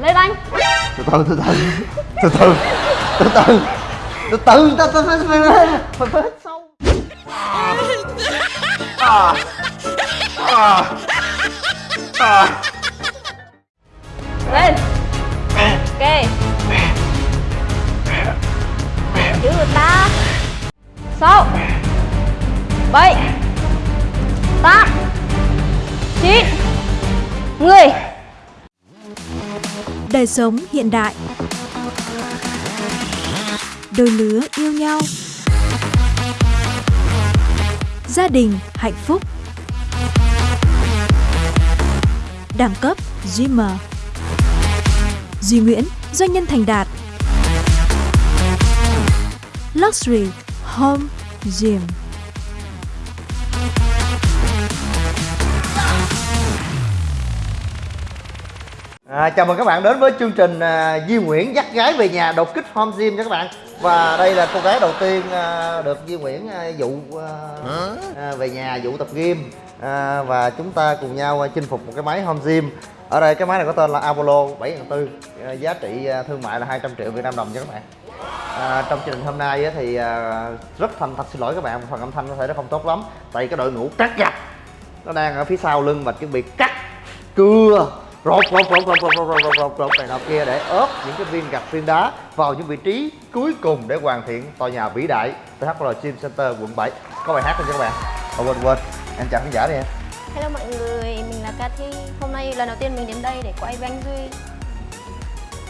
lên anh. Từ từ từ từ. Từ từ. Từ từ. Từ từ từ từ từ từ. Từ sâu. À. À. À. Lên. Ok. Chữ ta. Sáu bảy. Tám. Chín. Mười Đời sống hiện đại. Đôi lứa yêu nhau. Gia đình hạnh phúc. Đẳng cấp Dreamer Duy Nguyễn, doanh nhân thành đạt. Luxury Home Gym. À, chào mừng các bạn đến với chương trình à, Duy Nguyễn dắt gái về nhà đột kích home gym nha các bạn. Và đây là cô gái đầu tiên à, được Duy Nguyễn à, dụ à, à, về nhà dụ tập gym. À, Và chúng ta cùng nhau à, chinh phục một cái máy home gym. Ở đây cái máy này có tên là Apollo 7400 à, Giá trị à, thương mại là 200 triệu Việt Nam đồng nha các bạn. À, Trong chương trình hôm nay á, thì à, rất thành thật xin lỗi các bạn Phần âm thanh có thể nó không tốt lắm. Tại cái đội ngũ cắt gạch nó đang ở phía sau lưng và chuẩn bị cắt cưa rột rột rột rột rột rột rột rột rột rột này nọ kia để ốp những cái viên gạch viên đá vào những vị trí cuối cùng để hoàn thiện tòa nhà vĩ đại THL Gym Center quận 7 có bài hát không cho các bạn oh, quên quên em chào khán giả đi em hello mọi người mình là Cathy hôm nay lần đầu tiên mình đến đây để quay với anh Duy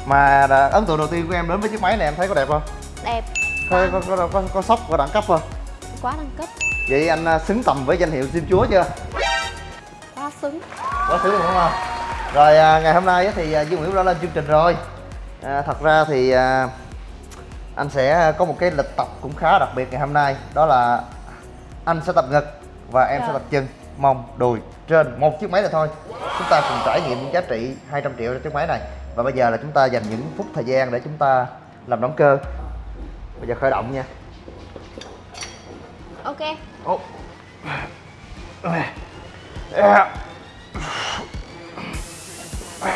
mà đã, ấn tượng đầu tiên của em đến với chiếc máy này em thấy có đẹp không đẹp có có có, có, có sốc có đẳng cấp không quá đẳng cấp vậy anh xứng tầm với danh hiệu gym chúa chưa quá xứng quá xứng đúng không rồi à, ngày hôm nay thì à, Duy Nguyễn đã lên chương trình rồi. À, thật ra thì à, anh sẽ có một cái lịch tập cũng khá đặc biệt ngày hôm nay. Đó là anh sẽ tập ngực và em sẽ Dạ. tập chân mông đùi trên một chiếc máy này thôi. Chúng ta cùng trải nghiệm những giá trị 200 triệu cho chiếc máy này. Và bây giờ là chúng ta dành những phút thời gian để chúng ta làm động cơ. Bây giờ khởi động nha. Ok. Ô. À. Ok.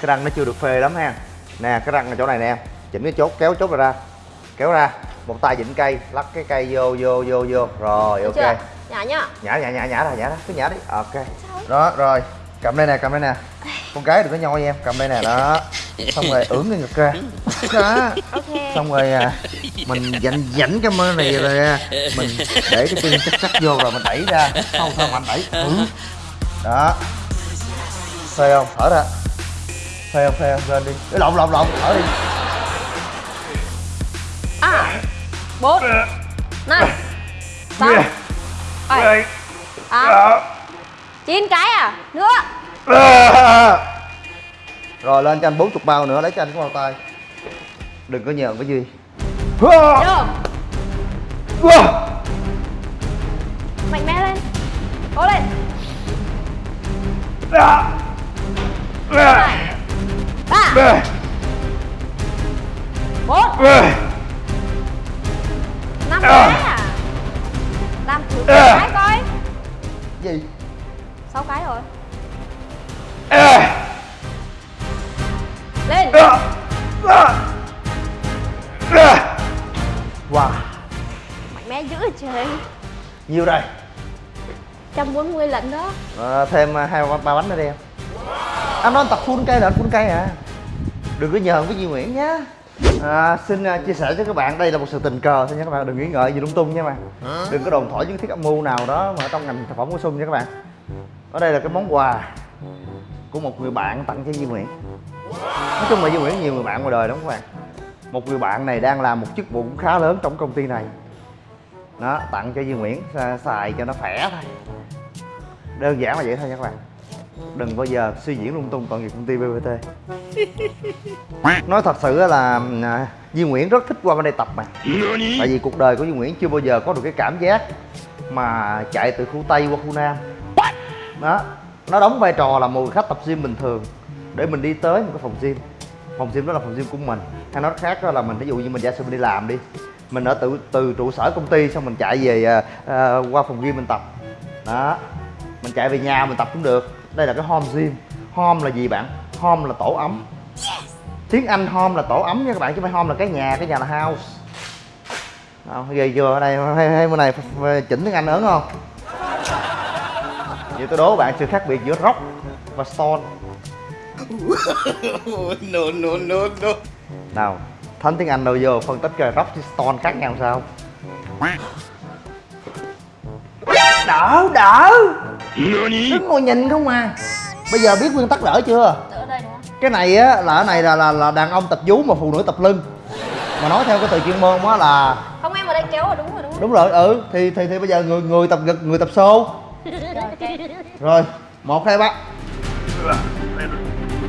Cái răng nó chưa được phê lắm ha. Nè cái răng ở chỗ này nè. Chỉnh cái chốt kéo chốt ra. Kéo ra. Một tay vịn cây lắc cái cây vô vô vô vô. Rồi ok. nhả nhá. Nhả nhả nhả nhả ra nhả ra. Cứ nhả đi. Ok. Đó rồi cầm đây nè cầm đây nè. Con gái đừng có nhoi em cầm đây nè đó. Xong rồi ưỡn cái ngực ra. Đó. Xong rồi à, mình dành dảnh cái mơ này rồi à, mình để cái chân chắc chắc vô rồi mình đẩy ra. Không sao mạnh đẩy. Ừ. đó. Phê không? Thở ra. Phê không phê không? Lên đi. Cái lộn lộn lộn. Thở đi. À. Bốn. Năm. Sáu. Bảy. Tám. Chín cái à? Nữa rồi lên cho anh 40 bao nữa lấy cho anh cái bao tay. Đừng có nhờn cái gì. Vô mạnh mẽ lên. Cố lên. Hai. Ba. Bốn. Năm cái à? Làm thử cái coi. Gì? Sáu cái rồi lên. Wow. Mạnh mẽ dữ trời. Nhiều đây 140 lần đó. À, thêm à, hai ba bánh nữa đi em. Anh nói anh tập full cây là anh full cây à. Đừng có nhờn với Duy Nguyễn nhá. À, xin à, chia sẻ cho các bạn đây là một sự tình cờ. Thôi nha các bạn đừng nghĩ ngợi gì lung tung nha các bạn. Đừng có đồn thổi những thiết âm mưu nào đó mà ở trong ngành thực phẩm bổ sung nha các bạn. Ở đây là cái món quà của một người bạn tặng cho Duy Nguyễn. Nói chung là Duy Nguyễn nhiều người bạn ngoài đời lắm các bạn. Một người bạn này đang làm một chức vụ cũng khá lớn trong công ty này. Đó tặng cho Duy Nguyễn xài- cho nó khỏe thôi. Đơn giản là vậy thôi nha các bạn. Đừng bao giờ suy diễn lung tung tội nghiệp công ty BBT nói thật sự là à, Duy Nguyễn rất thích qua bên đây tập mà. Tại vì cuộc đời của Duy Nguyễn chưa bao giờ có được cái cảm giác mà chạy từ khu Tây qua khu Nam. Đó nó đóng vai trò là một người khách tập gym bình thường để mình đi tới một cái phòng gym. Phòng gym đó là phòng gym của mình. Hay nói khác đó là mình ví dụ như mình giả sử mình đi làm đi mình ở từ từ trụ sở công ty xong mình chạy về uh, qua phòng gym mình tập. Đó mình chạy về nhà mình tập cũng được. Đây là cái home gym. Home là gì bạn? Home là tổ ấm. Tiếng anh home là tổ ấm nha các bạn chứ không phải home là cái nhà cái nhà là house. Không ghê chưa? Ở đây hay, hay bữa này chỉnh tiếng anh ớn không? Vậy tôi đố bạn sự khác biệt giữa rock và stone no, no, no, no. nào thánh tiếng anh đâu vô phân tích coi rock với stone khác nhau sao? Đỡ đỡ. Đứng ngồi nhìn không à. Bây giờ biết nguyên tắc đỡ chưa? Cái này á là cái này là là là đàn ông tập vú mà phụ nữ tập lưng. Mà nói theo cái từ chuyên môn á là Không em ở đây kéo rồi đúng rồi đúng rồi. đúng rồi ừ thì thì thì bây giờ người người tập gật người tập xô rồi, một hai ba.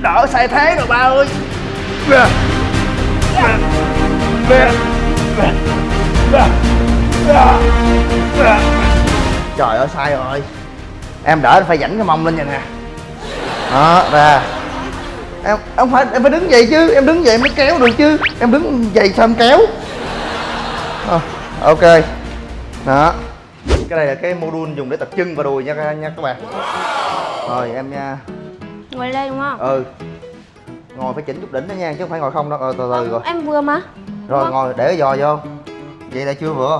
Đỡ sai thế rồi ba ơi. Trời ơi sai rồi. Em đỡ phải dẫn cái mông lên vậy nè. Đó ra. Em em phải em phải đứng vậy chứ. Em đứng vậy mới kéo được chứ. Em đứng vậy sao em kéo? À, ok. Đó cái này là cái module dùng để tập chân và đùi nha các- nha các bạn. Rồi em nha Ngồi đây đúng không? ừ. Ngồi phải chỉnh chút đỉnh đó nha chứ không phải ngồi không đâu. Ờ, từ từ rồi. Em vừa mà. rồi ngồi để giò vô. Vậy là chưa vừa.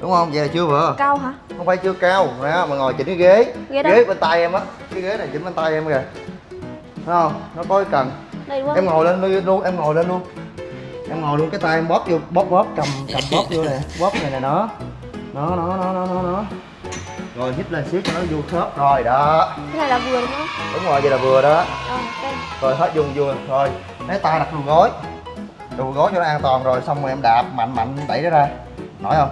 Đúng không? Vậy là chưa vừa. Cao hả? không phải chưa cao đó mà ngồi chỉnh cái ghế. Ghế ghế bên tay em á. Cái ghế này chỉnh bên tay em kìa. Thấy không? Nó có cái cần. Đây không? em ngồi lên luôn- luôn em ngồi lên luôn. Em ngồi luôn cái tay em bóp vô bóp bóp cầm cầm bóp vô nè. Bóp này nè đó nó nó nó nó nó nó. Rồi hít lên xíu cho nó vô khớp. Rồi đó. Cái này là vừa đúng không? đúng rồi vậy là vừa đó. Rồi hết dùng vừa rồi lấy tay đặt đùi gối. Đùi gối cho nó an toàn rồi xong rồi em đạp mạnh mạnh đẩy nó ra. Nổi không?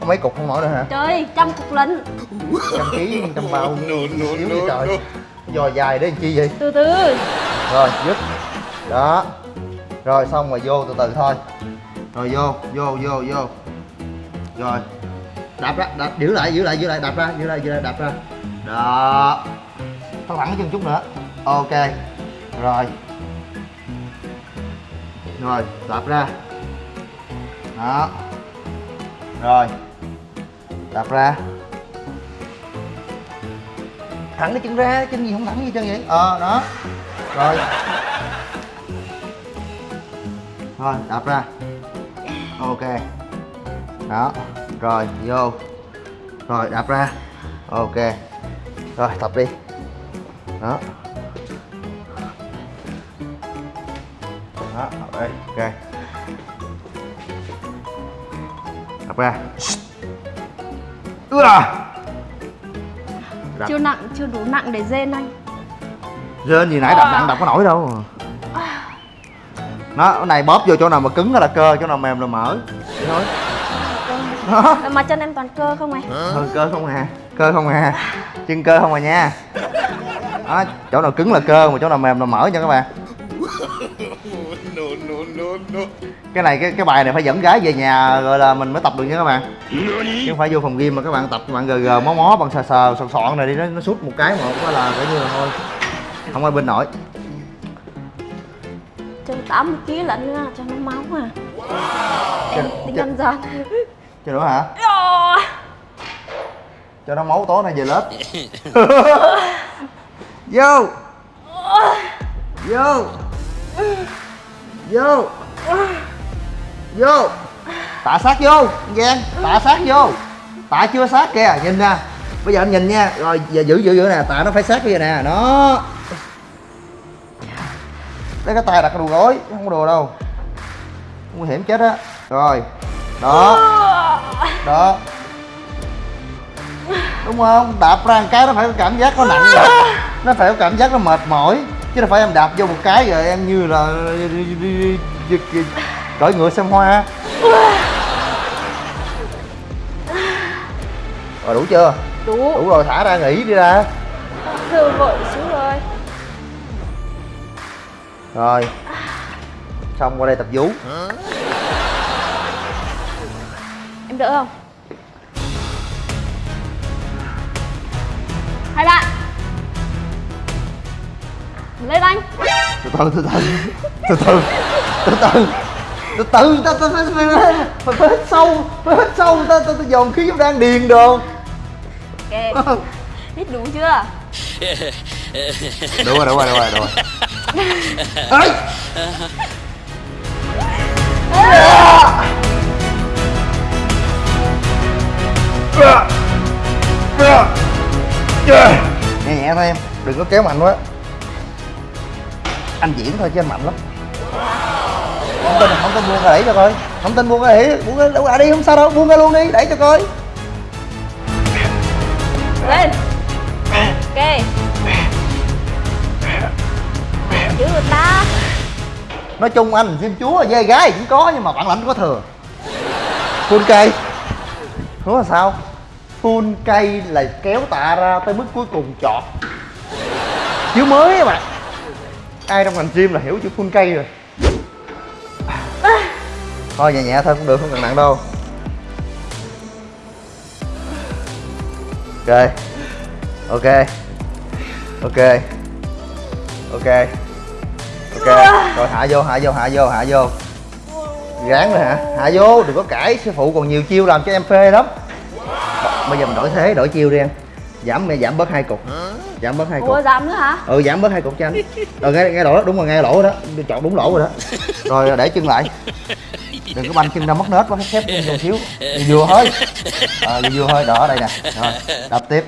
Có mấy cục không nổi nữa hả? Trời, trăm cục lận. trăm ký trăm bao. No, no, xíu no, vậy trời. No. giò dài để làm chi vậy? Từ từ. rồi dứt. Đó. Rồi xong rồi vô từ từ thôi rồi, vô vô vô vô. Rồi. Đạp ra, đạp, giữ lại giữ lại giữ lại, đạp ra, giữ lại giữ lại, đạp ra. Đó. Tao thẳng cái chân chút nữa. Ok. Rồi. Rồi, đạp ra. Đó. Rồi. Đạp ra. Thẳng cái chân ra, chân gì không thẳng gì chân vậy? Ờ đó. Rồi. Rồi, đạp ra ok. Đó rồi vô. Rồi đạp ra. Ok. Rồi tập đi. Đó. Đó đi. Ok. Đạp ra. Đạp. Chưa nặng, chưa đủ nặng để dên anh. Rên gì nãy đập nặng đập có nổi đâu nó cái này bóp vô chỗ nào mà cứng là cơ chỗ nào mềm là mỡ Vậy thôi. Đó. Mà chân em toàn cơ không này? ừ, cơ không à cơ không à chân cơ không à nha. Đó, chỗ nào cứng là cơ mà chỗ nào mềm là mỡ nha các bạn. No, no, no, no. cái này cái cái bài này phải dẫn gái về nhà rồi là mình mới tập được nha các bạn. Chứ không phải vô phòng gym mà các bạn tập các bạn gờ gờ mó mó bằng sờ sờ sọn sọn này đi nó, nó sút một cái một cái là coi như là thôi. Không ai bên nổi Chân 80 kg lận nữa, cho nó máu à. Em tính ăn giòn. chứ nữa hả? Ờ. cho nó máu tối nay về lớp. Vô. Vô. Vô. Vô. Tạ sát vô Giang. Tạ sát vô. Tạ chưa sát kìa nhìn nè. Bây giờ anh nhìn nha. Rồi giờ giữ giữ giữ nè. Tạ nó phải sát bây giờ nè. Nó lấy cái tay đặt cái đùi gối không có đồ đâu. Nguy hiểm chết á. Rồi đó. Đó. Đúng không? Đạp ra một cái nó phải có cảm giác nó nặng rồi nó phải có cảm giác nó mệt mỏi. Chứ đâu phải em đạp vô một cái rồi em như là cởi ngựa xem hoa. Rồi đủ chưa? Đủ. đủ rồi thả ra nghỉ đi ra. Thư vội xuống rồi. xong qua đây tập vú. Em đỡ không? Hai bạn. Lên anh. Từ từ từ từ. Từ từ. Từ từ. Từ từ. Ta ta phải phải hít sâu. Phải hít sâu. Ta ta, ta dồn khí vô đang điền đồ ok. Hít đủ chưa? Đúng rồi đúng rồi đúng rồi đúng rồi ấy nhẹ nhẹ thôi em, đừng có kéo mạnh quá. Anh diễn thôi chứ anh mạnh lắm. Không tin không tin, buông ra đẩy cho coi. Không tin, buông ra đẩy buông ra đi, không sao đâu, buông ra luôn đi đẩy cho coi. Nói chung anh phim chúa dê gái cũng có nhưng mà bản lãnh có thừa. Full cây đúng là sao? Full cây là kéo tạ ra tới mức cuối cùng chọt chữ mới các bạn. Ai trong ngành gym là hiểu chữ full cây rồi. Thôi nhẹ nhẹ thôi, cũng được, không cần nặng đâu. Ok. Ok. Ok. Ok ok. Rồi hạ vô hạ vô hạ vô hạ vô. Ráng rồi hả? Hạ vô đừng có cãi. Sư phụ còn nhiều chiêu làm cho em phê lắm. Bây giờ mình đổi thế đổi chiêu đi em. Giảm giảm bớt hai cục. Giảm bớt hai cục. ủa dám nữa hả? Ừ giảm bớt hai cục cho anh. Rồi nghe nghe lỗ đó đúng rồi nghe lỗ đó. Chọn đúng lỗ rồi đó. Rồi để chân lại. Đừng có banh chân ra mất nết quá khép chân một xíu. Vừa thôi ờ vừa vừa thôi đỏ đây nè. Rồi đập tiếp.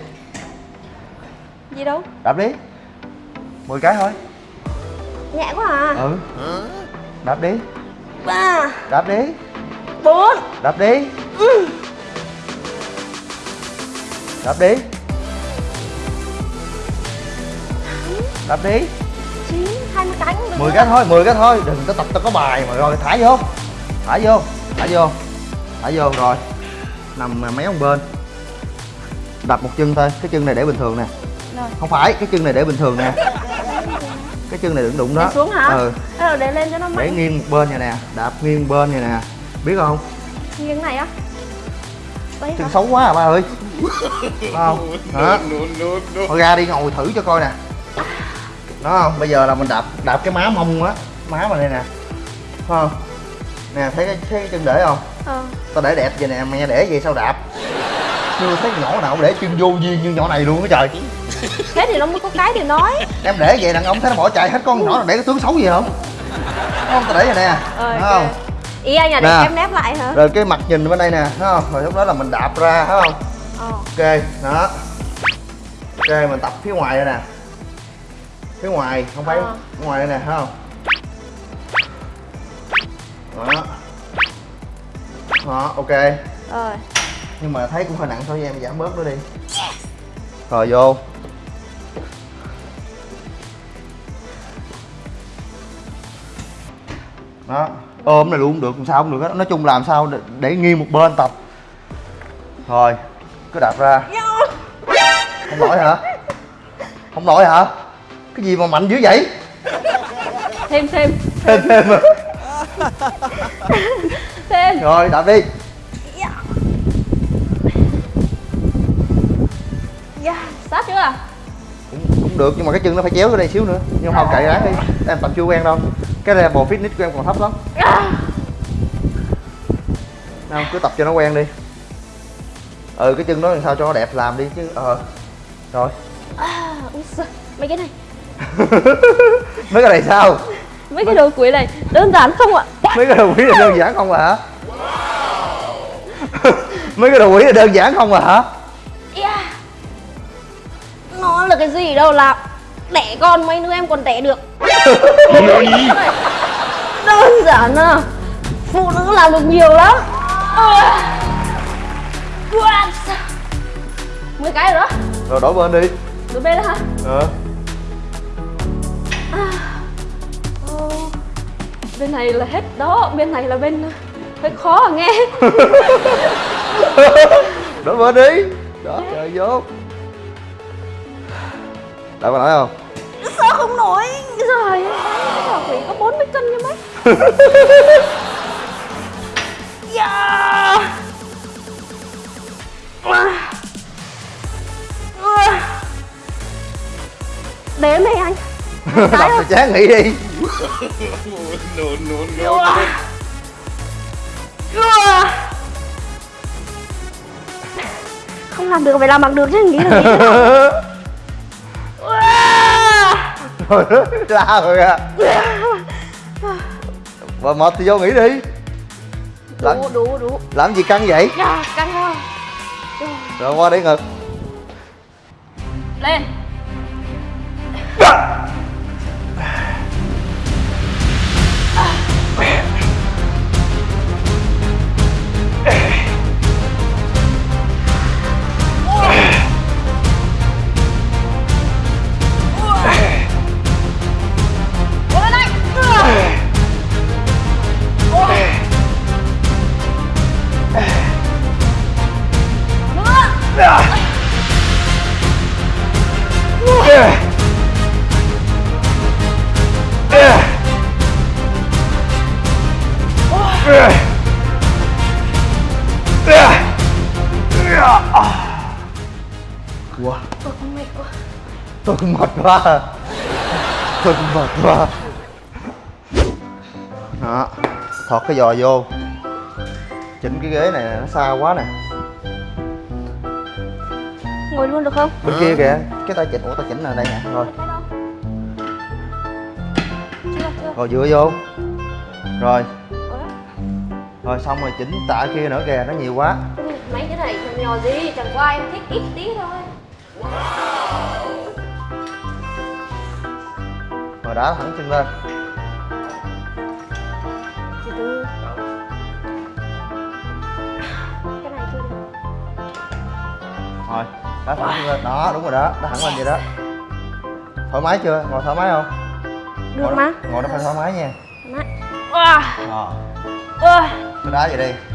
Gì đâu? Đập đi. 10 cái thôi nhẹ quá à. Ừ. Đập đi. Ba. Đập đi. Bốn. Đập đi. Đập đi. Đập đi. Chín hai mươi cái cũng được 10 cái thôi 10 cái thôi. Đừng có tập tao có bài mà rồi thả vô. Thả vô thả vô. Thả vô rồi. Nằm mấy ông bên. Đập một chân thôi cái chân này để bình thường nè. Rồi. không phải cái chân này để bình thường nè cái chân này đừng đụng đó. Để xuống hả? Ừ. Để lên cho nó để mạnh nghiêng một bên này nè đạp nghiêng bên này nè. Biết không? Nghiêng này á. Đây chân hả? xấu quá à ba ơi. Không? Đó no. thôi ra đi ngồi thử cho coi nè. Đó không? Bây giờ là mình đạp đạp cái má mông á. Má mà đây nè. Không? Nè thấy cái, thấy cái chân để không? Ờ. Tao để đẹp vậy nè mẹ để vậy sao đạp? Chưa thấy nhỏ nào để chân vô duyên như nhỏ này luôn á trời. Thế thì nó mới có cái để nói em để vậy đàn ông thấy nó bỏ chạy hết con nhỏ nào để cái tướng xấu gì không? Không? Tao để vậy nè ờ thấy ok. không? Ý anh là để Nè. em nép lại hả? Rồi cái mặt nhìn bên đây nè thấy không? Rồi lúc đó là mình đạp ra thấy không? Ờ. Ok đó. Ok mình tập phía ngoài đây nè. Phía ngoài không phải Ờ. ngoài đây nè thấy không? Đó. Đó ok. Rồi. Nhưng mà thấy cũng hơi nặng thôi em giảm bớt nó đi. Rồi vô đó. Ôm này luôn được làm sao cũng được hết. Nói chung làm sao để, để nghiêng một bên tập. Rồi cứ đạp ra. Không nổi hả? Không nổi hả? Cái gì mà mạnh dữ vậy? Thêm thêm. Thêm thêm à. thêm. Rồi đạp đi. Yeah. sát chưa? Cũng, cũng được nhưng mà cái chân nó phải chéo ở đây xíu nữa. Nhưng không cậy ráng đi. Em tập chưa quen đâu cái level fitness của em còn thấp lắm. Không cứ tập cho nó quen đi. Ừ cái chân đó làm sao cho nó đẹp làm đi chứ ờ. Rồi. À, mấy cái này? Mấy cái này sao? Mấy cái đồ quỷ này đơn giản không ạ? Mấy cái đồ quỷ là đơn giản không à hả? Mấy cái đồ quỷ là đơn giản không à hả? Yeah. nó là cái gì đâu làm đẻ con mấy đứa em còn đẻ được. Đơn giản à phụ nữ làm được nhiều lắm. À. Mười cái rồi đó. Rồi đổi bên đi. Đứa bên đó hả? Ờ. Ờ, bên này là hết đó bên này là bên hơi khó à nghe. Đổi bên đi. Đó trời vô đã có nói không sao không nổi? Rồi bảo quỷ có 40 cân như mấy. Yeah. À. đếm đi anh. Đập thì chán nghỉ đi. No, no, no, no. không làm được phải làm bằng được chứ nghĩ là nghĩ rồi la rồi à. Và mệt thì vô nghỉ đi. Làm, đủ đủ đủ. làm gì căng vậy? À, căng không rồi qua đi ngực. Lên. Cố tôi cũng mệt quá đó thọt cái giò vô. Chỉnh cái ghế này nó xa quá nè. Ngồi luôn được không? bên kia kìa cái tay chỉnh ủa tay chỉnh là đây nè rồi? Chưa, chưa? Rồi dựa vô. Rồi. Rồi xong rồi chỉnh tạ kia nữa kìa nó nhiều quá. Mấy cái này nhỏ nhỏ gì, chẳng qua em thích ít tí thôi rồi đá thẳng chân lên rồi đá thẳng chân lên đó đúng rồi đó đá thẳng lên vậy đó. Thoải mái chưa? Ngồi thoải mái không? Được ngồi, mà. ngồi nó phải thoải mái nha. Wow. rồi Ôi. cứ đá vậy đi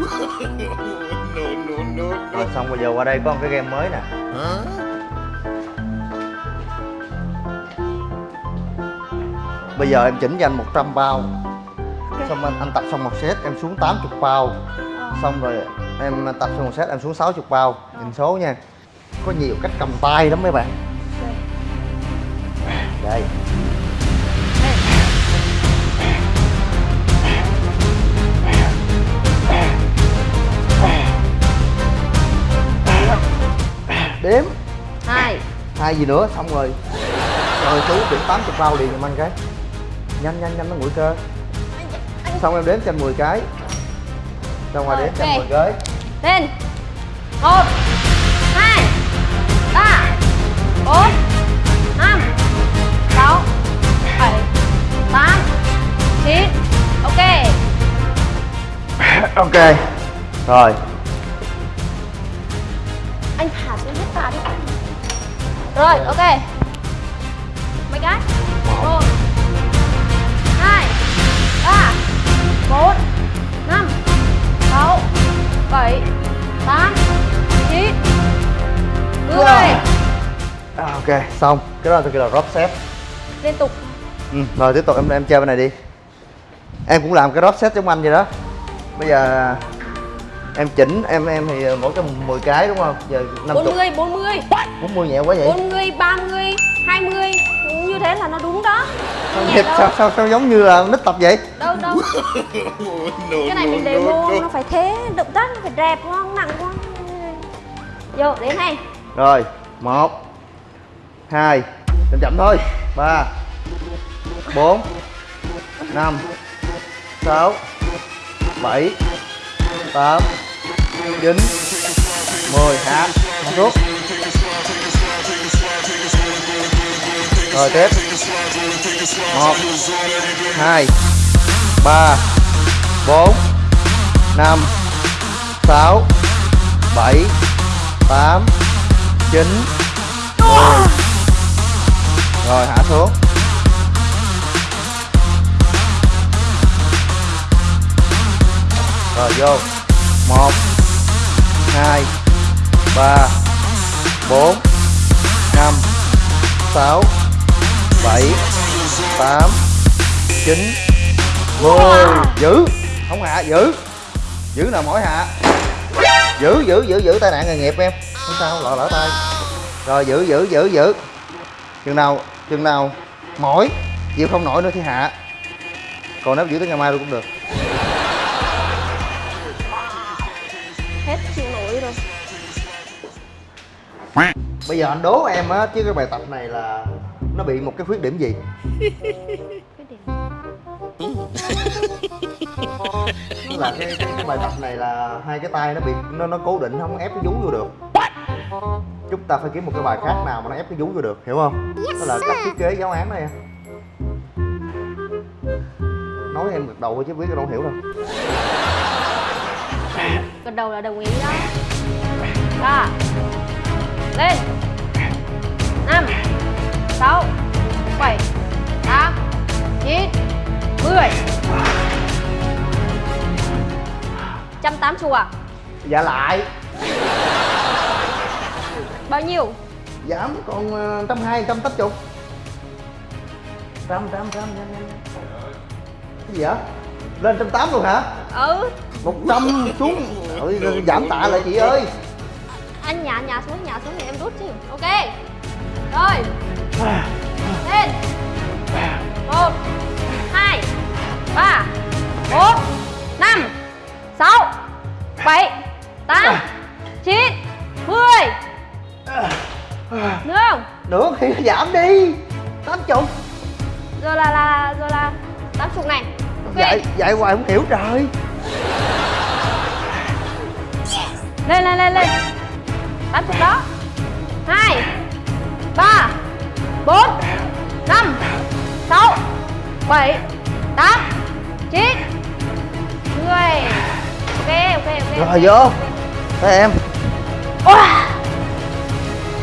no, no, no, no. rồi xong bây giờ qua đây có một cái game mới nè. Bây giờ em chỉnh cho anh 100 bao. Xong anh, anh tập xong một set em xuống 80 bao. Xong rồi em tập xong một set em xuống 60 bao. Nhìn số nha. Có nhiều cách cầm tay lắm mấy bạn. Đây Hai gì nữa xong rồi. Rồi chú điểm 80 bao liền giùm anh cái nhanh nhanh nhanh nó nguội cơ. Xong em đếm anh 10 cái. Rồi Rồi, đếm cho anh ok. 10 cái. Lên. Một hai ba bốn năm sáu bảy tám chín. Ok. Ok. Rồi rồi ok. Mấy cái? Một hai ba bốn năm sáu bảy tám chín mười. À, ok xong. Cái đó tôi kêu là drop set. Liên tục. Ừ, rồi tiếp tục em em chơi bên này đi. Em cũng làm cái drop set giống anh vậy đó. Bây giờ em chỉnh em em thì mỗi cái 10 cái đúng không? Giờ 50 bốn mươi bốn mươi. 40 nhẹ quá vậy? Bốn mươi ba mươi hai mươi. Như thế là nó đúng đó. Sao, nhẹ sao, sao, sao giống như là nít tập vậy? Đâu đâu. No, cái này mình demo no, nó phải thế động tác nó phải đẹp quá không nặng quá vô đến này rồi một hai chậm chậm thôi. Ba bốn năm sáu bảy tám, chín, mười hạ hạ xuống rồi tiếp. Một, hai, ba, bốn, năm, sáu, bảy, tám, chín, mười. Rồi, hạ xuống. Rồi, vô một hai ba bốn năm sáu bảy tám chín. Mười. Giữ. Không hạ giữ. Giữ nào mỏi hạ. Giữ giữ giữ giữ tai nạn nghề nghiệp em. Không sao lỡ lỡ tay. Rồi giữ giữ giữ giữ. Chừng nào chừng nào mỏi chịu không nổi nữa thì hạ. Còn nếu giữ tới ngày mai luôn cũng được bây giờ anh đố em á chứ cái bài tập này là nó bị một cái khuyết điểm gì? Là cái, cái, cái bài tập này là hai cái tay nó bị nó nó cố định không ép cái vú vô được. Chúng ta phải kiếm một cái bài khác nào mà nó ép cái vú vô được hiểu không? Đó là cách thiết kế giáo án đó em nói em gật đầu thôi chứ biết đâu hiểu đâu. Gật đầu là đồng ý đó. Ba lên năm sáu bảy tám chín mười. Trăm tám chục à? Dạ lại. Bao nhiêu? Giảm còn ờ, trăm hai trăm tám chục. Trăm trăm trăm cái gì hả lên trăm tám luôn hả? Ừ. Một trăm xuống. Ôi, giảm tạ lại chị ơi. Anh nhả nhả xuống nhả xuống thì em rút chứ. Ok rồi. Lên. Một hai ba bốn năm sáu bảy tám chín mười. Nữa không thì giảm đi. Tám chục. Rồi là là rồi là tám chục này. Dạy dạy hoài không hiểu trời. Lên lên lên lên. Tám chục đó. Hai ba bốn năm sáu bảy tám chín. Mười ok ok ok rồi vô. Thấy em. Wow.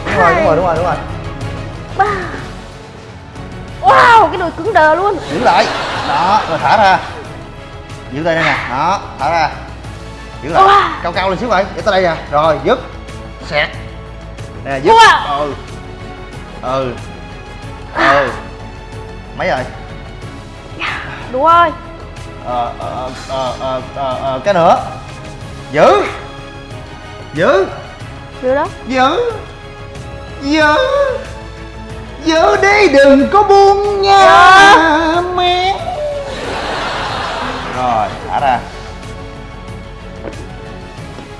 đúng rồi đúng rồi đúng rồi đúng rồi. Ba. wow cái đùi cứng đờ luôn. Giữ lại. Đó rồi thả ra. Giữ tay đây nè. Đó thả ra. Giữ lại. Wow. cao cao lên xíu vậy. Để tới đây nè. Rồi dứt. Xẹt. Nè dứt. Wow. ừ ừ. Ừ. Mấy rồi? Đúng rồi ờ ờ ờ ờ ờ ờ cái nữa. Giữ giữ được đó. Giữ giữ giữ đi đừng có buông nha mẹ. Rồi thả ra.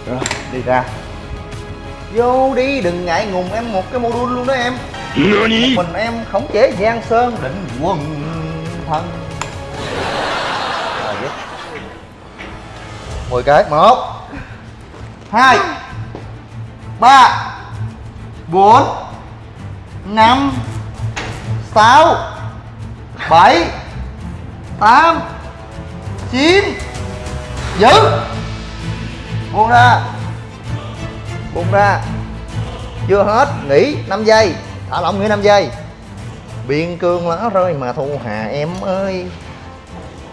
Rồi đi ra vô đi đừng ngại ngùng em một cái module luôn đó em. Một mình em khống chế giang sơn định quần thân mười cái một hai ba bốn năm sáu bảy tám chín. Giữ. Buông ra buông ra. Chưa hết, nghỉ 5 giây. Thả lỏng nghỉ 5 giây. Biên cương lá rơi mà thu hà em ơi.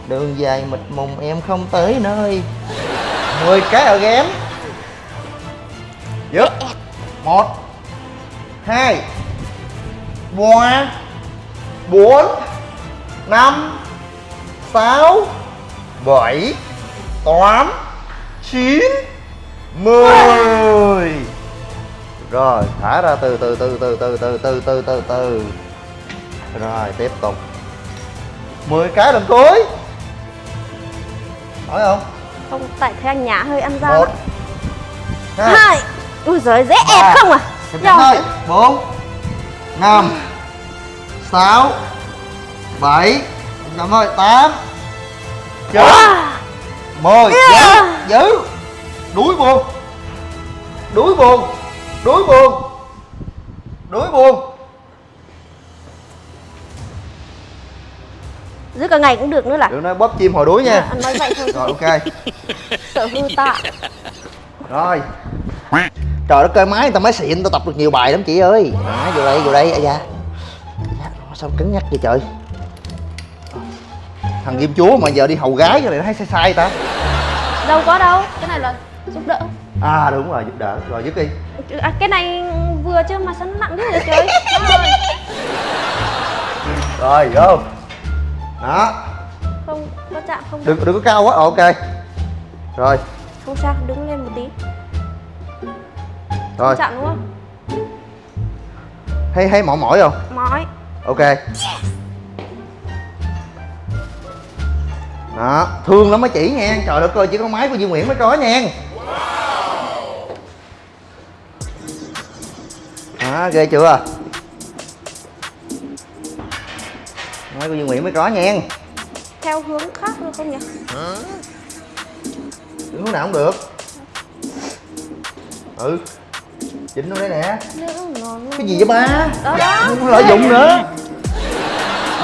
Đường dài mịt mùng em không tới nơi. 10 cái ở ghém. Dứt. Một. Hai. Ba. Bốn. Năm. Sáu. Bảy. Tám. Chín. Mười rồi thả ra từ từ từ từ từ từ từ từ từ từ. Rồi tiếp tục. 10 cái lần cuối. Hỏi không? Không tại thấy anh nhã hơi ăn ra một. Hai. Hai. Ui giời dễ Ba. ép không à? Thôi bốn. Năm. Sáu. Bảy. Chậm thôi tám. Chín. Mười. Giữ giữ đuối buồn. Đuối buồn đuối buồn. Đuối buồn. Giữ cả ngày cũng được nữa là. Đừng nói bóp chim hồi đuối nha. Anh nói vậy thôi. Rồi ok. Sợ hư ta. Rồi. Trời đất ơi máy người ta máy xịn tao tập được nhiều bài lắm chị ơi. À, vô đây vô đây à Dạ, sao cứng nhắc vậy trời? Thằng kim chúa mà giờ đi hầu gái cho này nó thấy sai sai ta. Đâu có đâu cái này là giúp đỡ à đúng rồi giúp đỡ. Rồi dứt đi. À, cái này vừa chứ mà sao nó nặng thế vậy trời ơi. rồi vô. Đó. Không có chạm không? Đừng đừng có cao quá. Ok. Rồi. Không sao đứng lên một tí. Rồi. không chạm đúng không? Hay hay mỏi mỏi không? Mỏi. Ok. Đó. Thương lắm mấy chị nha. Trời đất ơi chỉ có máy của Duy Nguyễn mới có nha đó ghê chưa? Máy của Duy Nguyễn mới có nha. Theo hướng khác được không nhỉ? Đứng hướng nào cũng được. Ừ. Chỉnh nó đây nè. Cái gì vậy ba? Đó đó. Không có lợi dụng nữa.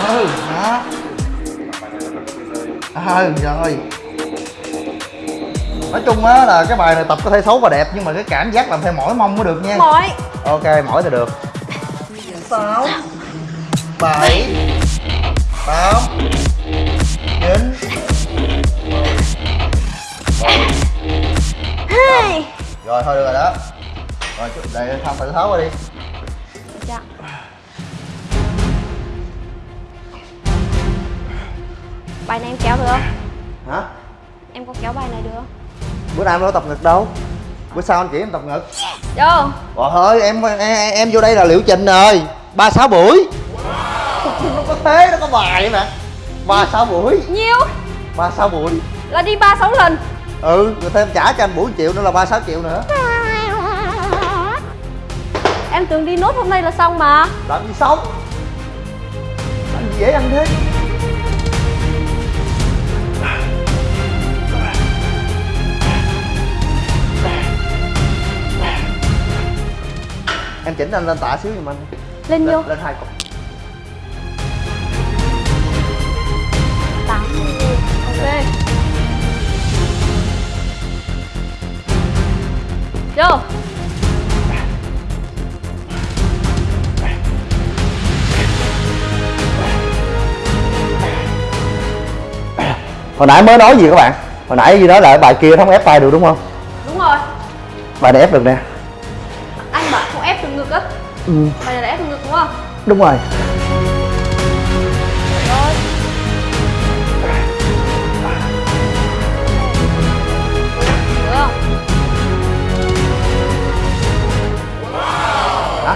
Ừ đó ừ rồi nói chung á là cái bài này tập có thể xấu và đẹp nhưng mà cái cảm giác làm theo mỏi mông mới được nha. Mỏi. Ok mỏi thì được. Sáu bảy tám chín hai. rồi thôi được rồi đó. Rồi chút để thăm phải tháo qua đi. Chạm bài này em kéo được không? Hả? Em có kéo bài này được không bữa nay em đâu tập ngực đâu? Bữa sau anh chỉ em tập ngực. Vô. Rồi thôi em em, em vô đây là liệu trình rồi. Ba sáu buổi. Nó có thế nó có bài mà. Ba sáu buổi. Nhiêu? Ba sáu buổi. Là đi ba sáu lần. Ừ rồi thêm trả cho anh buổi triệu nữa là ba sáu triệu nữa. Em tưởng đi nốt hôm nay là xong mà. Làm gì sống? Làm gì dễ ăn thế em chỉnh anh lên tạ xíu giùm anh. Lên nhiêu lên, hai cục. Tám ok. Vô. Hồi nãy mới nói gì các bạn? Hồi nãy gì nói là bài kia không ép tay được đúng không? Đúng rồi. Bài này ép được nè ừ. Bài này là ép được ngực đúng không? Đúng rồi. Rồi được không?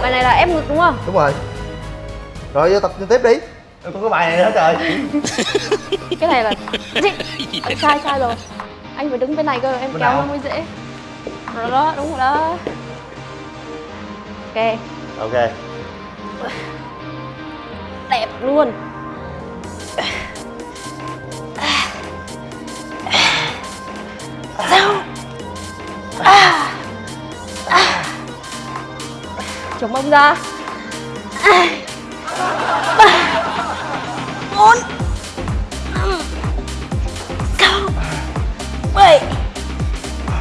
Bài này là ép ngực đúng không? Đúng rồi. Rồi vô tập tiếp đi. Không có bài này nữa trời. Cái này là sai sai rồi. Anh phải đứng bên này cơ em Bên kéo nó mới dễ. Rồi đó đúng rồi đó. Ok ok. Đẹp luôn. Sao? À. À. chống mông ra. À. ba bốn. Năm sáu bảy.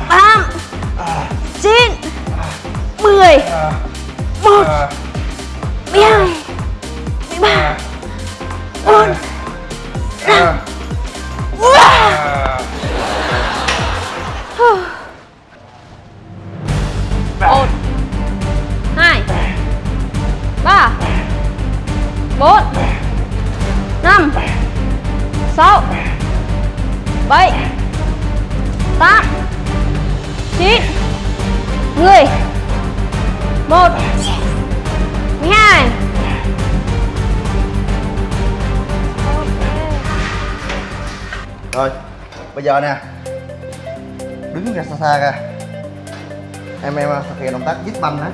Tám. Chín. Mười một mười hai mười ba. Bốn năm bây giờ nè. Đứng ra xa xa ra. Em em thực hiện động tác dít banh á.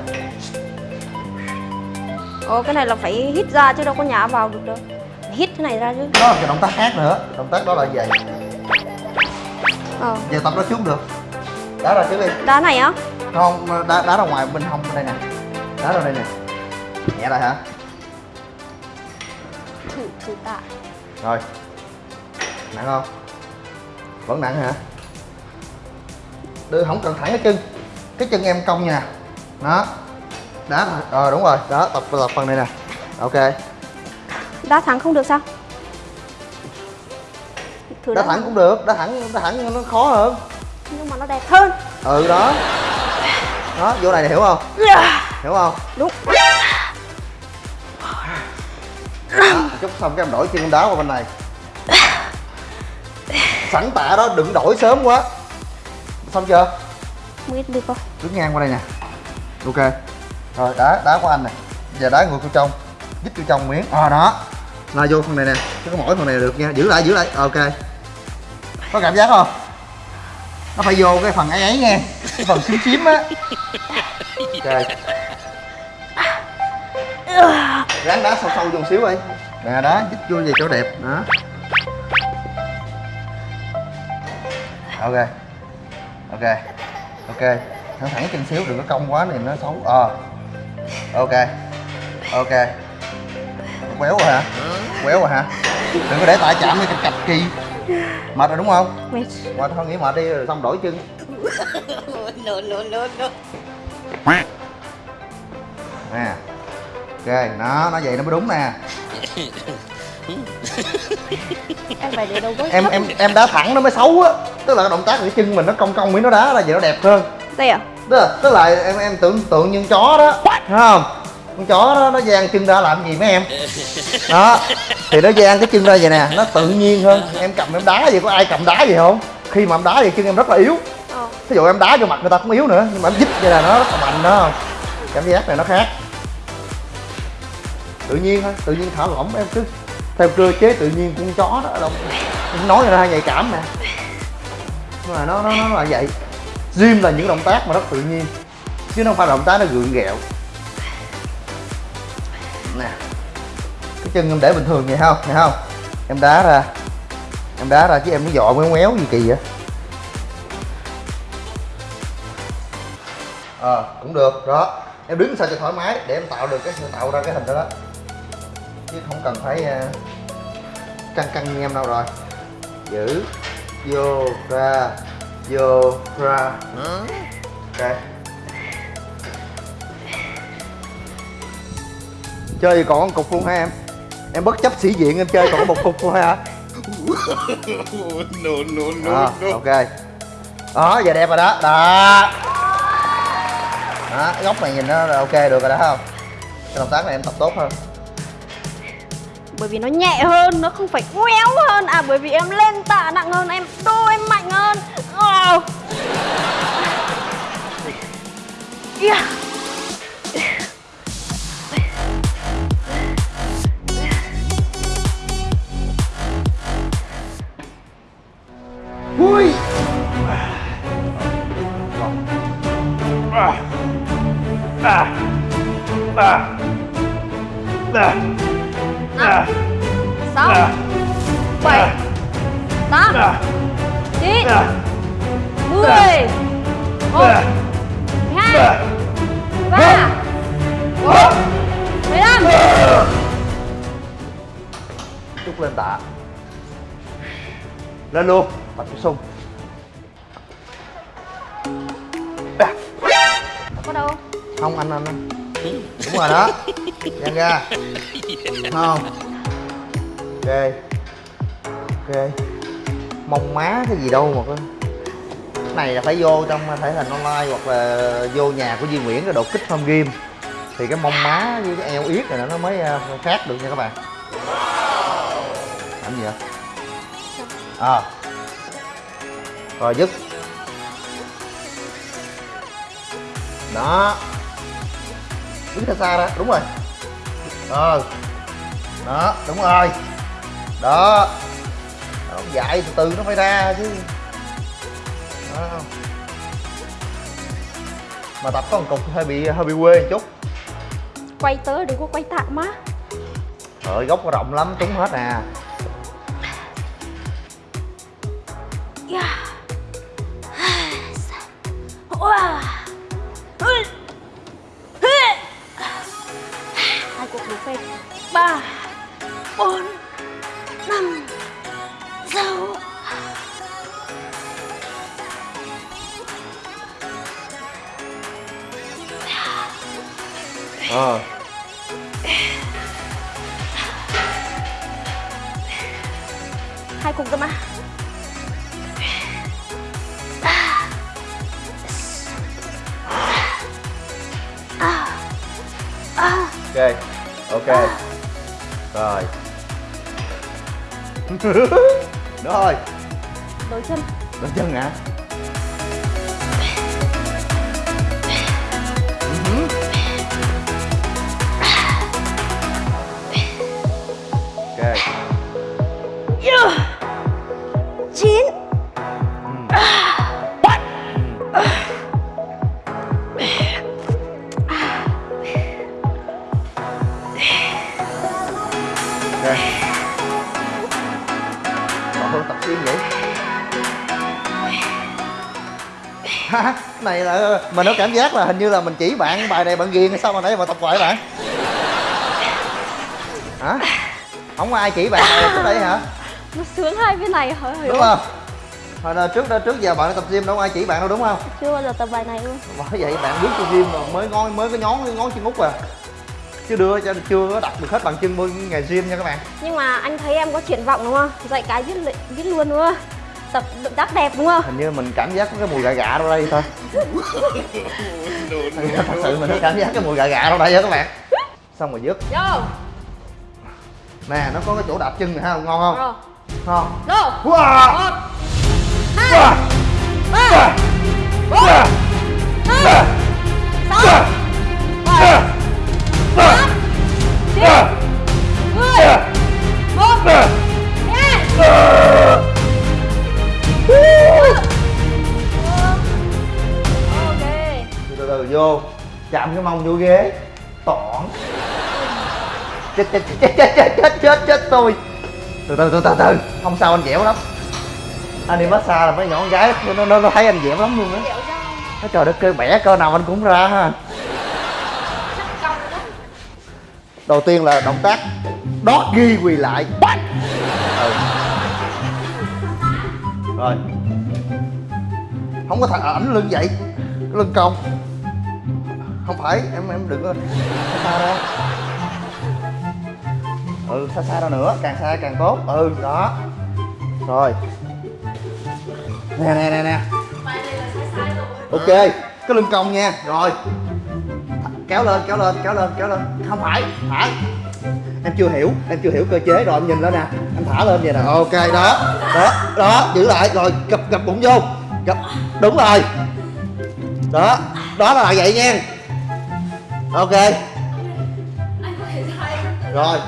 Ồ cái này là phải hít ra chứ đâu có nhả vào được đâu. Hít thế này ra chứ. Đó là cái động tác khác nữa. Động tác đó là gì Ờ. Giờ tập đó trước được. Đá ra trước đi. Đá này á? Không đá đá ra ngoài bên hông bên đây nè. Đá ra đây nè. Nhẹ lại hả? Thử thử tạ. Rồi. Nặng không vẫn nặng hả? Đưa không cần thẳng cái chân. Cái chân em cong nha. Đó. Đá ờ đúng rồi. Đó tập tập phần này nè. Ok. Đá thẳng không được sao? Thử đá thẳng cũng được. Đá thẳng đá thẳng nó khó hơn. Nhưng mà nó đẹp hơn. Ừ đó. Đó vô này, hiểu không? Hiểu không? Đúng. Đó. chút xong cái em đổi chân đá qua bên này sẵn tạ đó đừng đổi sớm quá. Xong chưa? Biết được không? đứng ngang qua đây nè. Ok. Rồi đá đá qua anh nè giờ đá ngược vô trong. Dít vô trong miếng. À đó. Là vô phần này nè. Chứ có mỗi phần này được nha. Giữ lại giữ lại. Ok. Có cảm giác không? Nó phải vô cái phần ấy ấy nghe cái phần xím xím á. Ok. Ráng đá sâu sâu vô xíu đi. Nè đó dít vô về chỗ đẹp. Đó ok. Ok. Ok. Thẳng thẳng chân xíu đừng có cong quá này nó xấu. Ờ. Ok. Ok. Quéo rồi hả? Quéo rồi hả? Đừng có để tại chạm đi cạch kỳ. Mệt rồi đúng không? Mệt. Mệt thôi nghỉ mệt đi rồi xong đổi chân. No, no, no, no. nè. Ok nó nó vậy nó mới đúng nè Em phải để đâu với em em em đá thẳng nó mới xấu á. Tức là cái động tác của cái chân mình nó cong cong miếng nó đá là vậy nó đẹp hơn. Đây à? tức là, tức là em em tưởng tượng như con chó đó. Thấy không? Con chó đó nó dang chân ra làm gì mấy em? Đó. Thì nó dang cái chân ra vậy nè nó tự nhiên hơn. Em cầm em đá gì có ai cầm đá gì không? Khi mà em đá thì chân em rất là yếu. Ờ. Ví dụ em đá vô mặt người ta cũng yếu nữa nhưng mà em dít vậy là nó rất là mạnh đó. Cảm giác này nó khác. Tự nhiên thôi tự nhiên thả lỏng em cứ theo cơ chế tự nhiên của con chó đó đâu. Em nói là hơi nhạy cảm mà, nhưng mà nó nó nó là vậy. Gym là những động tác mà rất tự nhiên chứ nó không phải là động tác nó gượng ghẹo nè cái chân em để bình thường vậy không? Vậy không? Em đá ra. Em đá ra chứ em cái dọ mới méo gì kỳ vậy? Ờ cũng được đó. Em đứng sao cho thoải mái để em tạo được cái tạo ra cái hình đó đó chứ không cần phải uh, căng căng như em đâu rồi. Giữ. Vô ra. Vô ra. Ok. Chơi còn một cục luôn hả em? Em bất chấp sĩ diện em chơi còn có một cục thôi hả? No, no, no, à, no. ok. Đó giờ đẹp rồi đó. Đó. Đó góc này nhìn nó là ok được rồi đó không? Cái động tác này em tập tốt hơn Bởi vì nó nhẹ hơn, nó không phải quéo hơn. À bởi vì em lên tạ nặng hơn, em đô em mạnh hơn. Ờ. Yeah. Ui. Sáu bảy tám chín mười một mười hai mười ba bốn mười lăm. Chút lên tạ. Lên luôn Tập chút sung có đâu? Không anh anh anh. Đúng rồi đó Giang ra. Không. Ok. Ok. Mông má cái gì đâu mà có Cái này là phải vô trong thể hình online hoặc là vô nhà của Duy Nguyễn rồi đột kích home game. Thì cái mông má với cái eo yết này nó mới ờ, khác được nha các bạn. Làm gì vậy? À. Rồi, dứt. Đó. Đứng xa xa ra. Đúng rồi ờ. Đó đúng rồi. Đó. Nó dạy từ từ nó phải ra chứ. Đó. mà tập có một cục hơi bị hơi bị quê một chút. Quay tới đừng có quay tạ má Trời nó rộng lắm, trúng hết nè Yeah. Phép ba bốn năm sáu. Ờ hai cuộc cơ mà. Ok ok. À. Rồi. Đó thôi đổi chân. Đổi chân hả? Ừ ok. Dạ. Chín. Mình có cảm giác là hình như là mình chỉ bạn bài này bạn ghiền sao mà nãy mà tập hoài bạn? Hả? Không có ai chỉ bạn này trước đây hả? Nó sướng hai bên này hả? Đúng không? Hồi là trước đó trước giờ bạn tập gym đâu ai chỉ bạn đâu đúng không? Chưa bao giờ tập bài này luôn. Bởi vậy bạn bước vô gym mà mới ngón mới có nhón ngón chân út à. Chứ đưa cho chưa có đặt được hết bằng chân bên ngày gym nha các bạn. Nhưng mà anh thấy em có triển vọng đúng không? Dạy cái biết li- biết luôn đúng không? Tập động tác đẹp đúng không? hình như mình cảm giác có cái mùi gà gà đâu đây thôi. Thật sự mình cảm giác cái mùi gà gà đâu đây á các bạn. Xong rồi dứt. Vô. Nè nó có cái chỗ đạp chân này ha ngon không? Rồi ngon. Go wow. Một wow. Ba Bốn Năm Sáu Bảy Tám Chín vô chạm cái mông vô ghế tỏn. Chết chết chết chết chết chết chết chết tôi. Từ từ từ từ từ. Không sao anh dẻo lắm. Anh đi massage là mấy nhỏ con gái nó nó, nó thấy anh dẻo lắm luôn á. Nó trời đất ơi bẻ cơ nào anh cũng ra ha. Đầu tiên là động tác đót ghi quỳ lại. Ừ. rồi. Không có thằng ảnh lưng vậy lưng cong không phải, em em đừng có xa xa ra. Ừ xa xa ra nữa, càng xa càng tốt. Ừ đó. Rồi. Nè nè nè nè. Ok, cái lưng cong nha. Rồi. Kéo lên kéo lên kéo lên kéo lên. Không phải thả em chưa hiểu, em chưa hiểu cơ chế rồi, em nhìn lên nè. Em thả lên vậy nè. Ok, đó. Đó đó, giữ lại. Rồi, gập gập bụng vô. Gập, đúng rồi. Đó đó là vậy nha ok. Rồi.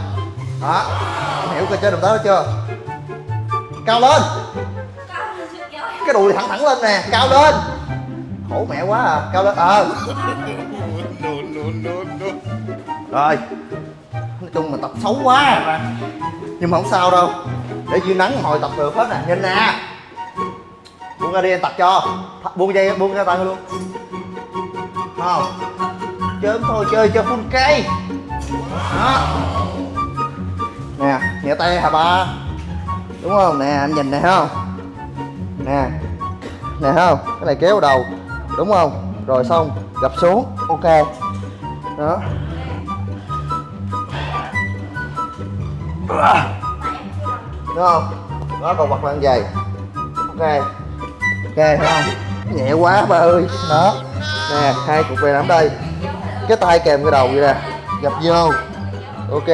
Đó. Em hiểu cơ chế động tác đó chưa? Cao lên. Cái đùi thẳng thẳng lên nè. Cao lên. Khổ mẹ quá à. Cao lên. Ờ. Rồi. Nói chung mà tập xấu quá à. Nhưng mà không sao đâu. Để dưới nắng hồi tập được hết nè. Nhìn nè. Buông ra đi, em tập cho. Buông dây, buông ra tay luôn. Không? Chớm thôi, chơi cho full cây. Đó. Nè, nhẹ tay hả ba đúng không? Nè, anh nhìn này không? Nè nè không? Cái này kéo đầu, đúng không? Rồi xong, gập xuống, ok. Đó. Đúng không? Đó, còn mặt lăn dày. Ok. Ok không? Nhẹ quá ba ơi. Đó. Nè, hai cục về nắm đây cái tay kèm cái đầu vậy nè. Gập vô. Ok.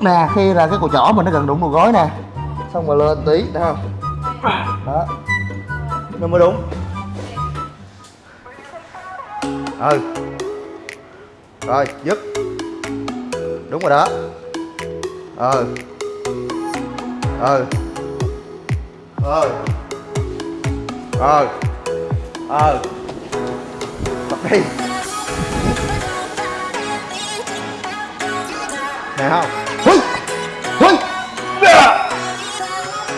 Nè, khi là cái cùi chỏ mình nó gần đụng đầu gối nè. Xong rồi lên tí, thấy không? Đó. Nó mới đúng ừ. Rồi, dứt. Đúng rồi đó. Ừ. Ừ. Ừ ờ ờ tập đi nè không Húi! Húi! À!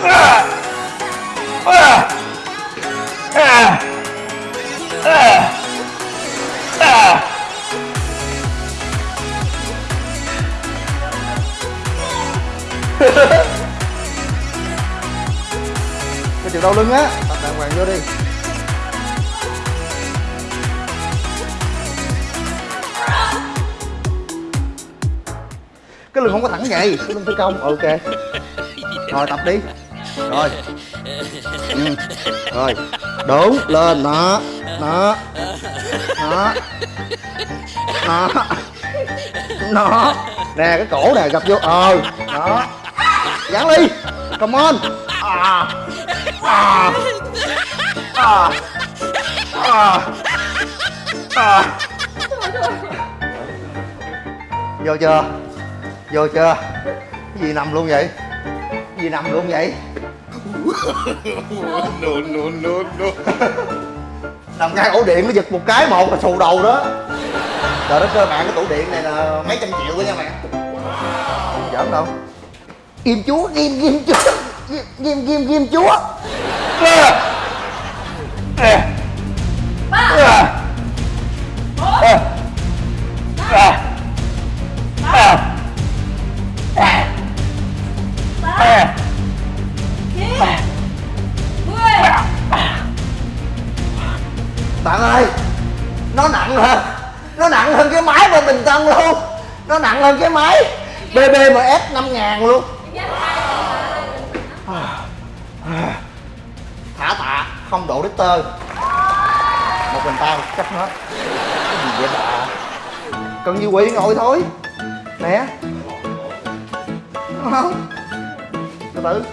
À! À! À! À! À! cái chịu đau lưng á vô đi. Cái lưng không có thẳng vậy. Cái lưng phi công. Ừ, ok. Rồi, tập đi. Rồi. Ừ. rồi. Đúng lên. Đó. Đó. Đó. Đó. Nó. Nè, cái cổ nè gập vô. Ờ. Đó. Dán đi come on. À à à vô chưa? Vô chưa? Gì nằm luôn vậy? Gì nằm luôn vậy? No, no, no, no. nằm ngay ổ điện nó giật một cái một là xù đầu đó. Trời đất ơi bạn cái tủ điện này là mấy trăm triệu đó nha bạn không giỡn đâu. Kim chúa kim kim chúa. Kim kim kim chúa À. À. À. À. À. À. À. bạn ơi nó nặng hơn nó nặng hơn cái máy bên bình tân luôn. Nó nặng hơn cái máy. Bbms 5 ngàn luôn không độ Richter. Một mình tao chắc hết. Cái gì vậy bà? Cần như quỷ ngồi thôi. Nè. Đúng không từ từ.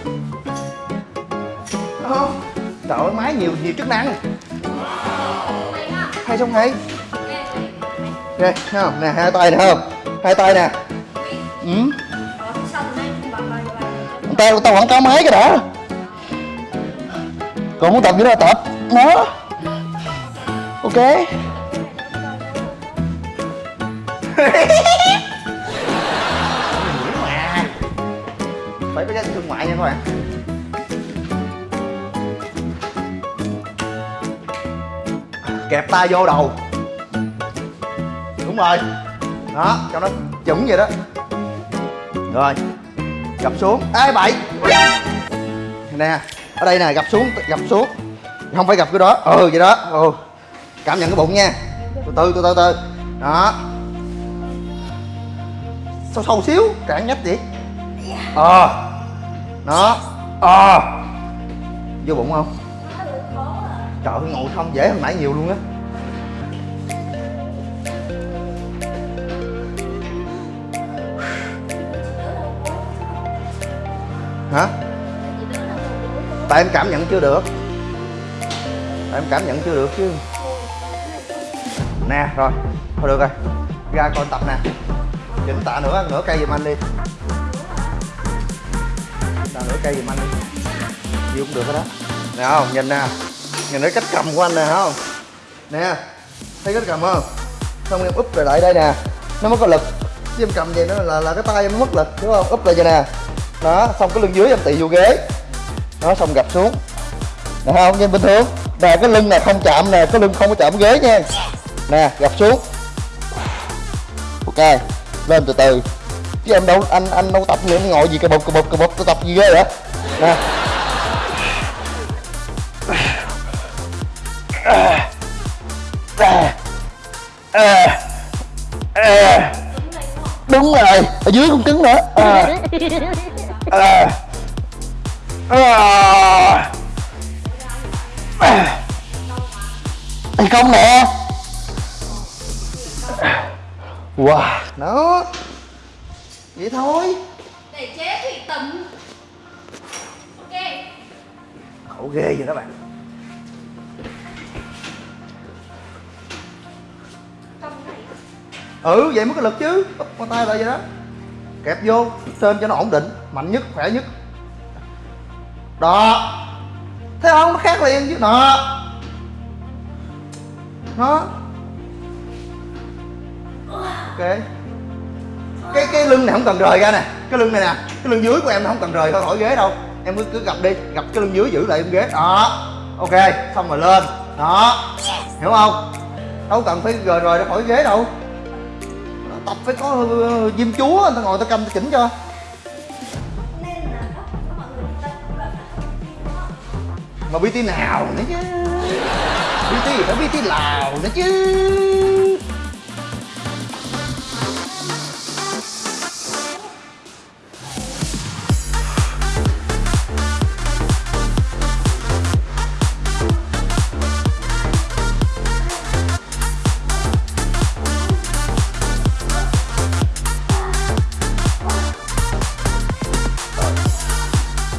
Đúng không trời ơi máy nhiều nhiều chức năng. Hay xong hay nè không? Nè hai tay nè không? Hai tay nè. Ừ. Tao tao quảng cáo máy cái đã còn muốn tập gì là tập. Nó ok. Phải có giá thương ngoại nha các bạn. Kẹp tay vô đầu. Đúng rồi. Đó, cho nó chuẩn vậy đó. Rồi, gập xuống. Ê, bậy. Nè ở đây nè, gập xuống gập xuống. Không phải gập cái đó. Ừ vậy đó. Ừ. Cảm nhận cái bụng nha. Từ từ từ từ từ. Đó. Sâu sâu xíu cản nhách vậy. Ờ. Đó. Ờ. Vô bụng không? Trời ơi, ngồi không dễ hơn nãy nhiều luôn á. Tại em cảm nhận chưa được? Tại em cảm nhận chưa được chứ? Nè, rồi. Thôi được rồi. Ra coi tập nè. Chỉnh tạ nữa nửa cây giùm anh đi. Tạ nửa cây giùm anh đi. Gì cũng được hết đó nè, không? Nhìn nè. Nhìn thấy cách cầm của anh nè không? Nè. Thấy cách cầm không? Xong em úp lại lại đây nè. Nó mới có lực. Chứ em cầm vậy nó là là cái tay em mất lực, đúng không? Úp lại vậy nè. Đó, xong cái lưng dưới em tị vô ghế nó xong gập xuống. Nè, không như bình thường nè, cái lưng này không chạm nè, cái lưng không có chạm ghế nha. Nè gập xuống. Ok, lên từ từ. Chứ em đâu, anh anh đâu tập gì em ngồi gì cà bụp cà bụp cà bụp tôi tập gì ghê vậy? Nè. Đúng rồi. Ở dưới cũng cứng nữa. À. À. À. Hay không nè Wow. Nó Vậy thôi. Để chế thủy tẩm. Ok. Khổ ghê vậy đó bạn. Ừ vậy mới có lực chứ. Bắp con tay lại vậy đó. Kẹp vô Trên cho nó ổn định. Mạnh nhất khỏe nhất đó. Thấy không, nó khác liền chứ. Đó. Đó Ok. Cái cái lưng này không cần rời ra nè. Cái lưng này nè. Cái lưng dưới của em nó không cần rời khỏi ghế đâu. Em cứ cứ gặp đi. Gặp cái lưng dưới giữ lại em ghế. Đó. Ok, xong rồi lên. Đó. Hiểu không? Đâu cần phải rời rời ra khỏi ghế đâu. Tập phải có ờ, diêm chúa, người ta ngồi ta cầm, ta chỉnh cho. mà biết nào nữa chứ. Biết phải biết nào lào nữa chứ.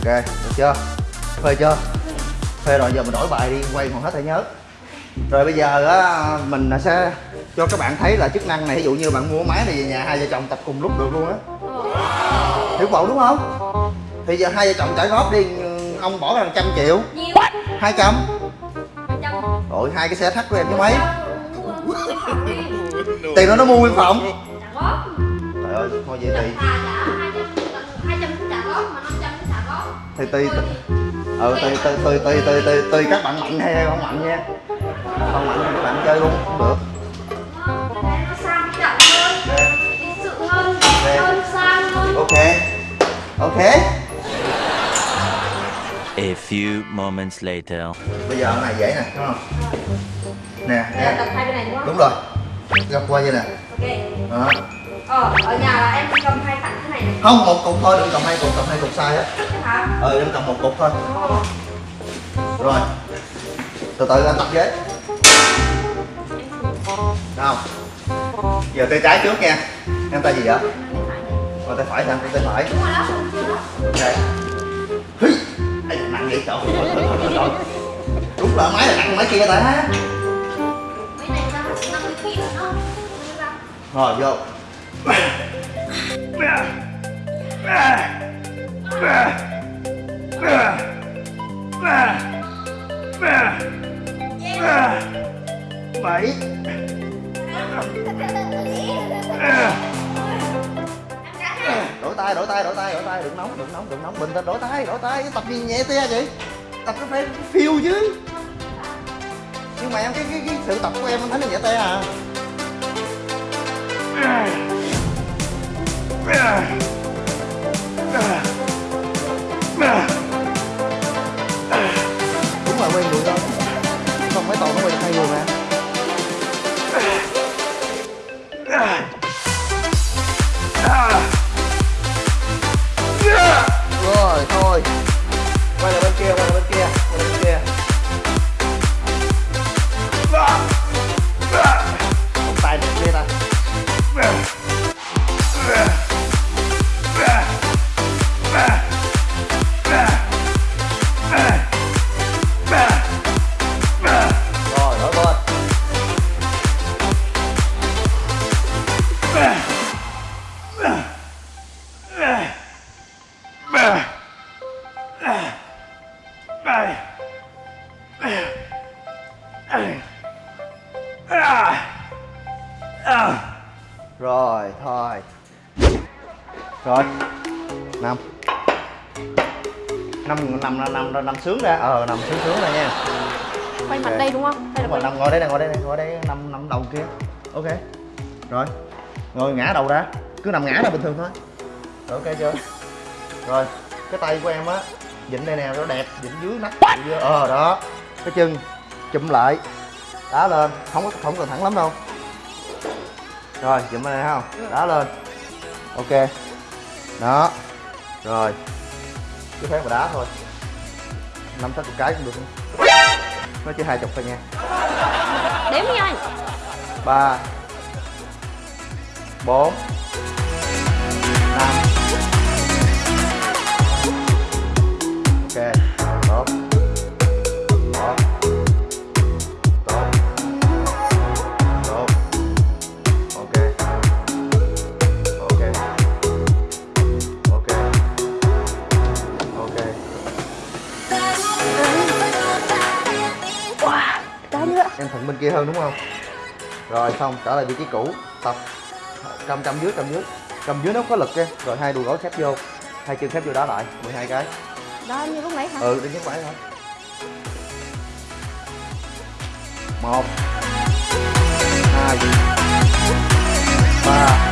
Ok, được chưa? Phê chưa? Phê rồi giờ mình đổi bài đi quay còn hết thể nhớ. Rồi bây giờ á mình sẽ cho các bạn thấy là chức năng này ví dụ như bạn mua máy này về nhà hai vợ chồng tập cùng lúc được luôn á. Hiểu bộ đúng không? Thì giờ hai vợ chồng trả góp đi ông bỏ ra trăm triệu. Hai trăm. Rồi hai cái xe thắt của em với mấy tiền đó nó mua nguyên phòng. trời ơi thôi vậy thì. Thì tùy ừ tùy tùy tùy tùy tùy tùy tùy các bạn mạnh hay không mạnh nha. Không mạnh thì các bạn chơi luôn cũng được. Ok ok. A few moments later. bây giờ cái này dễ nè đúng không? Nè nè. tập hai bên này đúng không? đúng rồi. Gấp qua như nè. Ok. Đó. Ờ, ở nhà là em cầm hai này không một cục thôi đừng cầm hai cục cầm hai cục sai á. Ừ em cầm một cục thôi. Rồi. Từ từ anh tập ghế. Không giờ tay trái trước nha. Em tay gì vậy? Rồi tay phải hả tay phải. Ok. Hí. Nặng vậy trời. Trời đúng là máy là nặng máy kia ta. Mấy này ra 50 kg rồi đó. Rồi vô bảy. Đổi tay đổi tay đổi tay đổi tay. Đừng nóng đừng nóng đừng nóng. Bình tĩnh đổi tay đổi tay. Tập gì nhẹ te vậy? Tập nó phải phiêu chứ. Nhưng mà em cái cái, cái sự tập của em anh thấy nó nhẹ te à? Đúng sướng ra. Ờ nằm sướng sướng ra nha. Quay mặt đây đúng không? Hay là quay nằm ngồi đây nè ngồi đây nè ngồi đây nằm nằm đầu kia. Ok. Rồi. Ngồi ngã đầu ra. Cứ nằm ngã ra bình thường thôi. Rồi ok chưa? Rồi. Cái tay của em á vịn đây nè nó đẹp vịn dưới nách dưới ờ đó. Cái chân chụm lại. Đá lên. Không có không cần thẳng lắm đâu. Rồi chụm bên này không? Đá lên. Ok. Đó. Rồi. Cứ thế mà đá thôi năm sáu chục cái cũng được nó chỉ hai chục thôi nha. Đếm đi anh. Ba bốn em thuận bên kia hơn đúng không? Rồi xong trở lại vị trí cũ. Tập. Cầm cầm dưới cầm dưới. Cầm dưới nó có lực kia rồi hai đùi gối khép vô. Hai chân khép vô đá lại. 12 cái. Đó như lúc nãy hả? ừ đi nhấc phải thôi. Một. Hai. Ba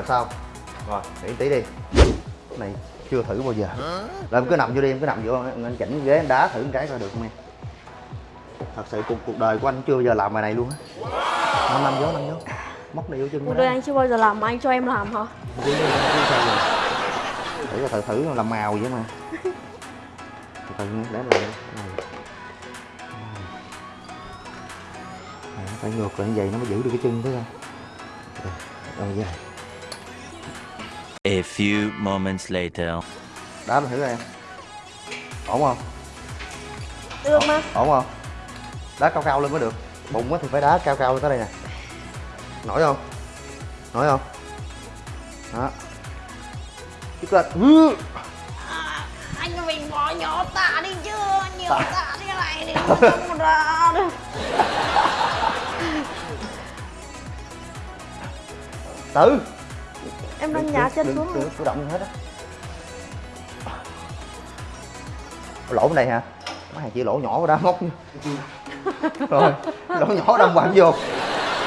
rồi xong rồi nghỉ tí đi. Cái này chưa thử bao giờ. Rồi em cứ nằm vô đi em cứ nằm vô anh anh chỉnh ghế em đá thử một cái coi được không em? Thật sự cuộc cuộc đời của anh chưa bao giờ làm bài này luôn á. Năm năm vô năm vô móc này vô chân Cuộc đời anh chưa bao giờ làm mà anh cho em làm hả? Sao thử thử thử làm màu vậy mà. Từ từ để làm này. Phải ngược lại như vậy nó mới giữ được cái chân thấy không rồi vậy A few moments later. đá thử em ổn không Được mà. ổn không đá cao cao lên mới được bụng á thì phải đá cao cao lên tới đây nè nổi không nổi không đó chút lên Ừ. Anh cho mình bỏ nhỏ tạ đi chứ. Nhiều tạ thế này thì không ra được. từ Em đang nhả chân xuống đừng, đừng động hết á. Lỗ bên đây hả? Mấy hàng chỉ lỗ nhỏ đá móc rồi lỗ nhỏ đâm quặn vô.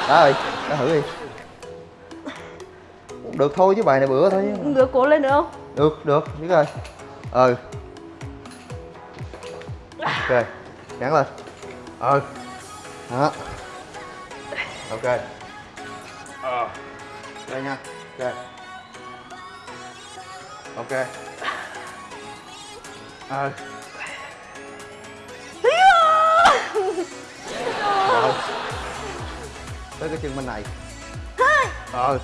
Đó rồi đã thử đi. Được thôi chứ bài này bữa thôi. Được cố lên nữa không? được được biết rồi. Ừ. Ok gắn lên. Ừ. Đó. Ok. Ờ đây nha. Ok ok. À. Ờ. Tới cái chân bên này. Ờ.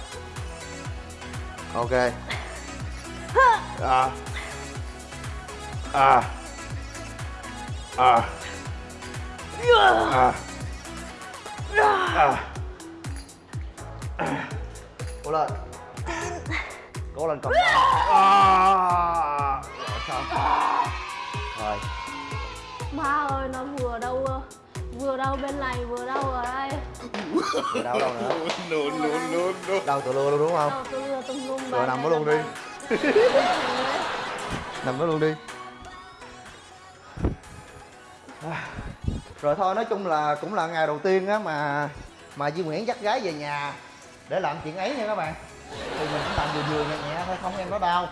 Ok. À. À. À. À. À. à. Cố lên cố lên còn à. rồi xong rồi. Má ơi nó vừa đâu vừa đâu bên này vừa đâu ở đây. rồi đâu đâu nữa? Đâu tụi lưa luôn đúng không? Đâu tôi vừa tung lum rồi nằm đó luôn đi. nằm đó luôn đi. Rồi thôi nói chung là cũng là ngày đầu tiên á mà mà Duy Nguyễn dắt gái về nhà để làm chuyện ấy nha các bạn. Thì mình cũng làm vừa vừa nhẹ thôi không em nó đau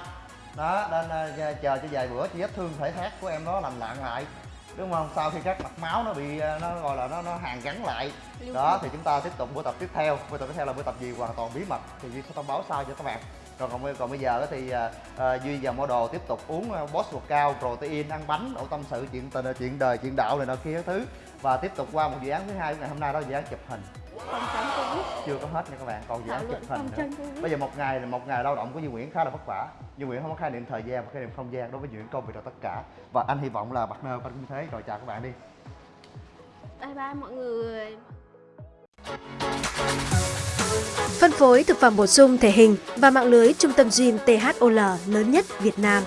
đó nên chờ cho vài bữa chị vết thương thể thác của em nó lành lặn lại đúng không sau khi các mạch máu nó bị nó gọi là nó nó hàn gắn lại đó thì chúng ta tiếp tục buổi tập tiếp theo buổi tập tiếp theo là buổi tập gì hoàn toàn bí mật thì duy sẽ thông báo sau cho các bạn rồi còn, còn bây giờ thì uh, duy và model tiếp tục uống boss boss cao protein ăn bánh đậu tâm sự chuyện tình chuyện đời chuyện đạo này nọ kia thứ và tiếp tục qua một dự án thứ hai của ngày hôm nay đó là dự án chụp hình Phòng tránh Covid. chưa có hết nha các bạn còn dự án chụp hình nữa bây giờ một ngày là một ngày lao động của Duy Nguyễn khá là vất vả Duy Nguyễn không có khái niệm thời gian và khái niệm không gian đối với Duy Nguyễn công việc là tất cả và anh hy vọng là partner của anh cũng thế rồi chào các bạn đi Bye bye mọi người. Phân phối thực phẩm bổ sung thể hình và mạng lưới trung tâm gym THOL lớn nhất Việt Nam.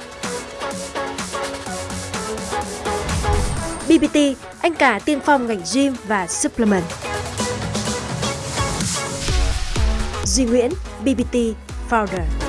BBT, anh cả tiên phong ngành gym và supplement. Duy Nguyễn, BBT Founder.